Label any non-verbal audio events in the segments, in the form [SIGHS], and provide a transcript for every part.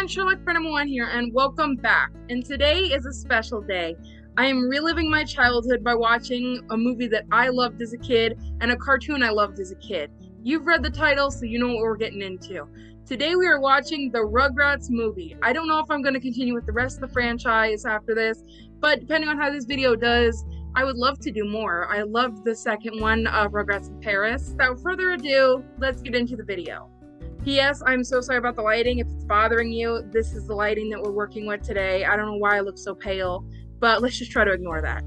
everyone, Sherlock Prenham 1 here, and welcome back. And today is a special day. I am reliving my childhood by watching a movie that I loved as a kid and a cartoon I loved as a kid. You've read the title, so you know what we're getting into. Today we are watching the Rugrats movie. I don't know if I'm going to continue with the rest of the franchise after this, but depending on how this video does, I would love to do more. I loved the second one of Rugrats in Paris. Without further ado, let's get into the video. P.S. I'm so sorry about the lighting. If it's bothering you, this is the lighting that we're working with today. I don't know why I look so pale, but let's just try to ignore that.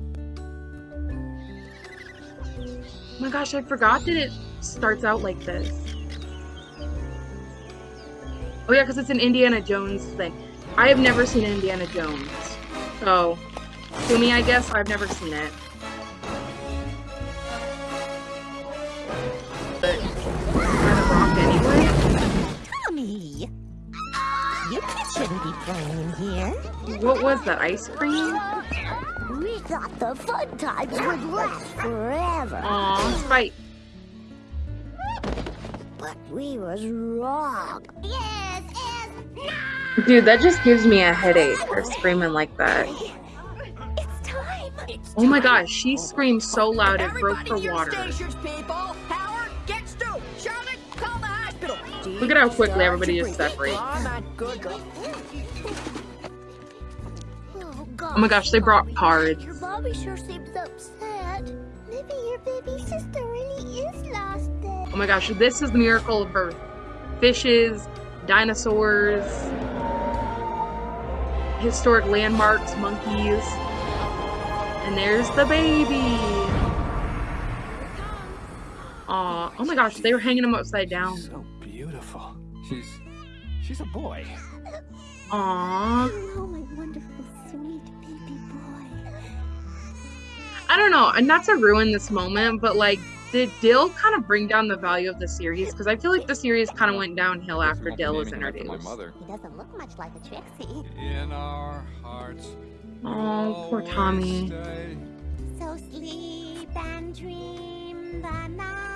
Oh my gosh, I forgot that it starts out like this. Oh yeah, because it's an Indiana Jones thing. I have never seen Indiana Jones. So, to me, I guess, I've never seen it. What was that, ice cream? We thought the fun times would last forever. Aw, Spike. But we was wrong. Yes, yes, Dude, that just gives me a headache for screaming like that. It's time. Oh my gosh, she screamed so loud it broke her water. stations, people. Howard, get Stu. Charlotte, call the hospital. Look at how quickly everybody just separates. Oh, Oh, my good girl. Oh, gosh. Oh my gosh, they brought cards. Your Bobby sure seems upset. Maybe your baby sister really is lost then. Oh my gosh, this is the miracle of birth. Fishes, dinosaurs, historic landmarks, monkeys. And there's the baby. Aw, oh my gosh, they were hanging him upside down. So beautiful. She's she's a boy. Aw. Hello, my wonderful, I don't know, and not to ruin this moment, but like, did Dill kind of bring down the value of the series? Because I feel like the series kind of went downhill after Dill was introduced. My mother. He doesn't look much like a Trixie. In our hearts. Oh, poor Tommy. So sleep and dream the night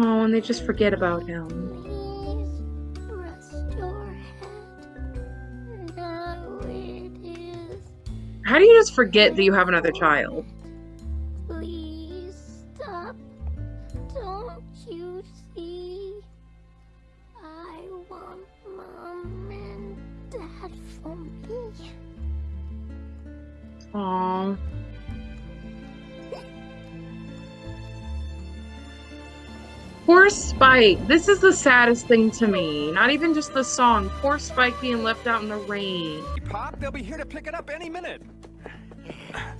Oh, and they just forget about him. Please rest your head. Now it is. How do you just forget that you have another child? Please stop. Don't you see? I want mom and dad for me. Aw. Poor Spike. This is the saddest thing to me. Not even just the song. Poor Spike being left out in the rain. Pop, they'll be here to pick it up any minute.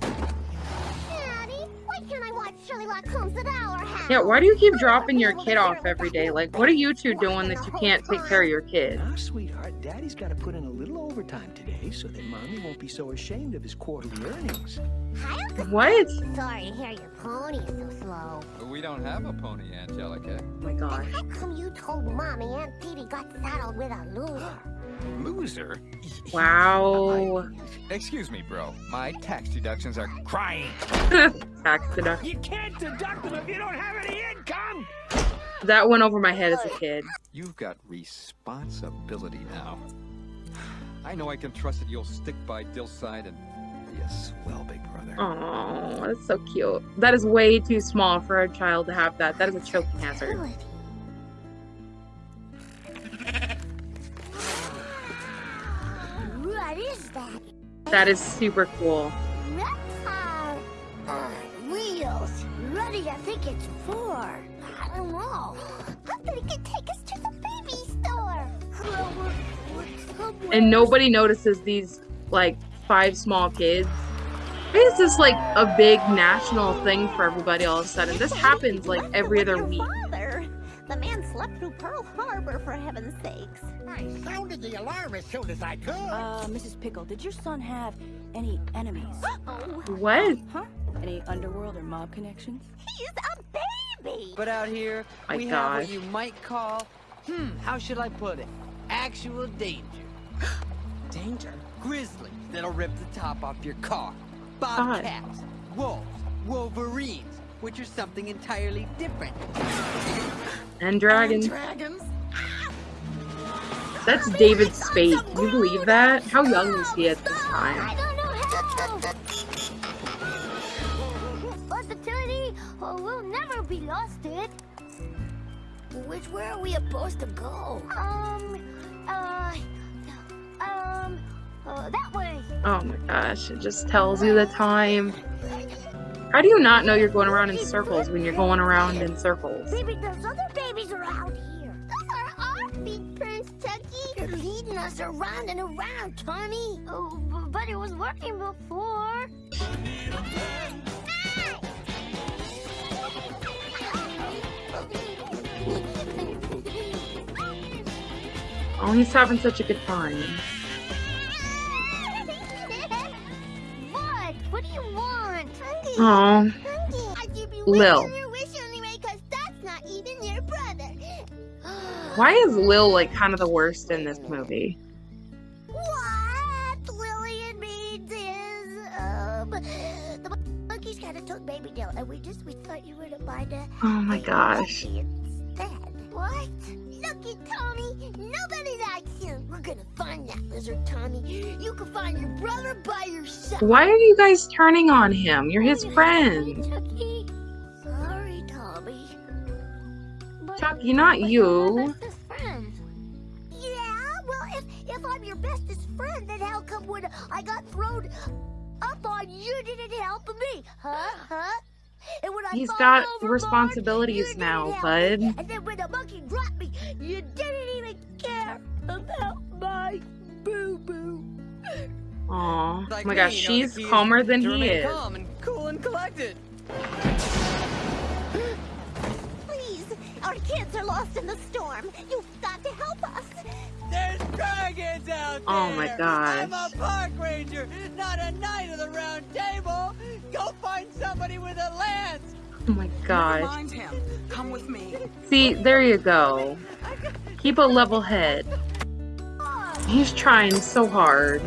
Daddy, why can't I watch Sherlock Holmes at our house? Yeah, why do you keep dropping your kid off every day? Like, what are you two doing that you can't take care of your kid? Now, sweetheart, Daddy's got to put in a little overtime today so that Mommy won't be so ashamed of his quarterly earnings. Hi, Uncle. What? Sorry to hear your pony is so slow. We don't have a pony, Angelica. Oh my gosh. How come you told Mommy Aunt Didi got saddled with a loser? [GASPS] Loser? Wow. Excuse me, bro. My tax deductions are crying. [LAUGHS] Tax deduction. You can't deduct them if you don't have any income! That went over my head as a kid. You've got responsibility now. [SIGHS] I know I can trust that you'll stick by Dill's side and be a swell big brother. Oh, that's so cute. That is way too small for a child to have that. That is a choking hazard. What is that? That is super cool. Reptar on uh, wheels. What do think it's for? I don't know. I think it take us to the baby store. Well, we're, we're somewhere- And nobody notices these, like, five small kids. Why is this, like, a big national thing for everybody all of a sudden? This happens, like, every other week. The man slept through Pearl Harbor for heaven's sakes. I sounded the alarm as soon as I could. Uh, Mrs. Pickle, did your son have any enemies? Oh, What? Huh? Any underworld or mob connections? he's a baby. But out here, My we have what you might call, hmm, how should I put it? Actual danger. [GASPS] danger? Grizzlies that'll rip the top off your car. Bobcats. wolves, wolverines, which are something entirely different. And dragons. Dragons. That's David Spade. Can you believe that? How young was he at this I time? don't know how. But the teddy oh, will never be lost it. Which way are we supposed to go? Um, uh, um, uh, that way. Oh my gosh, it just tells you the time. How do you not know you're going around in circles when you're going around in circles? Maybe there's other babies around here. Those are our feet, Prince Tucky. You're leading us around and around, Tommy. Oh, but it was working before. Oh, he's having such a good time. Oh, Hunky, I give you Lil. wish your wish anyway, cause that's not even your brother. why is Lil like kind of the worst in this movie? What Lillian means is, um, the monkeys kind of took Baby Dill, and we just we thought you were to find a Oh my gosh. monkey Tommy. You can find your brother by yourself. Why are you guys turning on him? You're his friend. Chucky. Sorry, Tommy. But- Chucky, not you. my bestest friend. Yeah, well, if if I'm your bestest friend, then how come when I got thrown up on, you didn't help me, huh? Huh? And when I He's got responsibilities now, bud. And then when the monkey dropped me, you didn't even care about my boo boo. Aw. Oh my me, gosh, you know, she's calmer than to he is. calm and cool and collected. Please, our kids are lost in the storm. You've got to help us. There's dragons out there! Oh my gosh. I'm a park ranger, not a knight of the round table! Go find somebody with a lance! Oh my gosh. Mind him. Come with me. See, there you go. [LAUGHS] Keep a level head. He's trying so hard.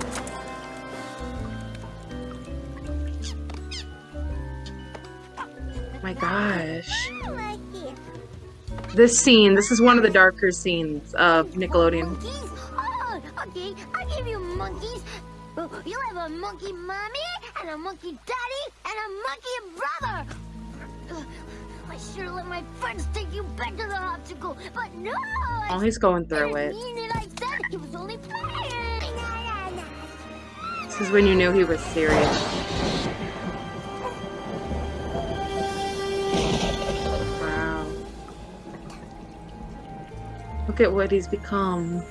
My gosh. This scene, this is one of the darker scenes of Nickelodeon. Oh, okay. I'll you monkeys. You'll have a monkey mommy, and a monkey daddy, and a monkey brother. I should have let my friends take you back to the obstacle, but no. Oh, he's going through it. Mean it like that. It was only playing. This is when you knew he was serious. Wow. Look at what he's become.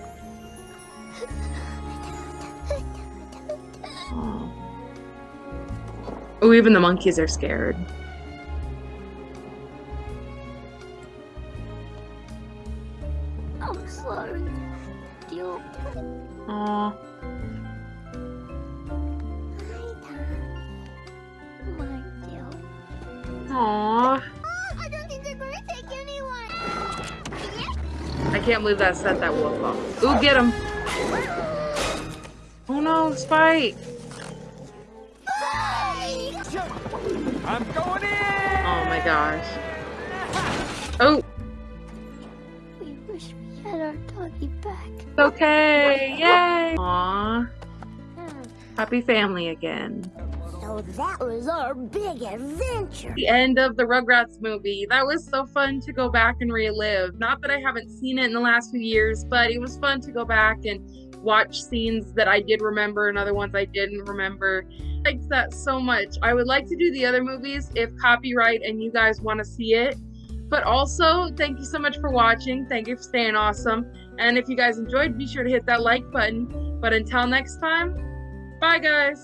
Oh. Oh, even the monkeys are scared. I'm sorry. You. Aw. My dear. Aw. I don't think they're gonna take anyone. I can't believe that set that wolf off. Ooh, get him. Oh no, Spike. I'm going in! Oh my gosh. Oh, wish our doggy back. okay. Yay. Aw. Hmm. Happy family again. So that was our big adventure. The end of the Rugrats movie. That was so fun to go back and relive. Not that I haven't seen it in the last few years, but it was fun to go back and watch scenes that I did remember and other ones I didn't remember. I liked that so much. I would like to do the other movies if copyright and you guys want to see it. But also, thank you so much for watching. Thank you for staying awesome. And if you guys enjoyed, be sure to hit that like button. But until next time, bye guys.